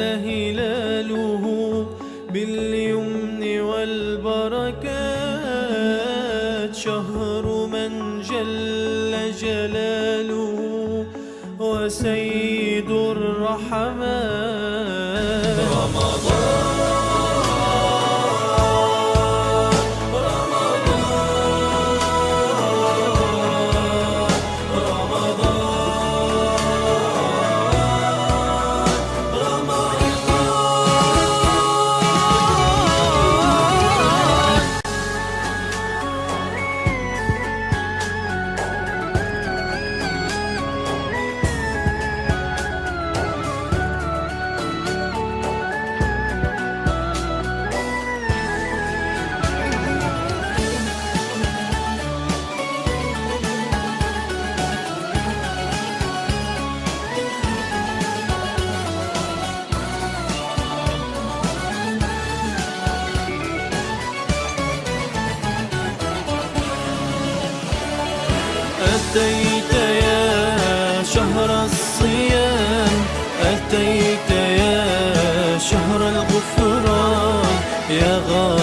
جل هلاله باليمن والبركات. شهر من جل جلاله وسيد الرحمات أتيت يا شهر الصيام أتيت يا شهر الغفران يا غافرا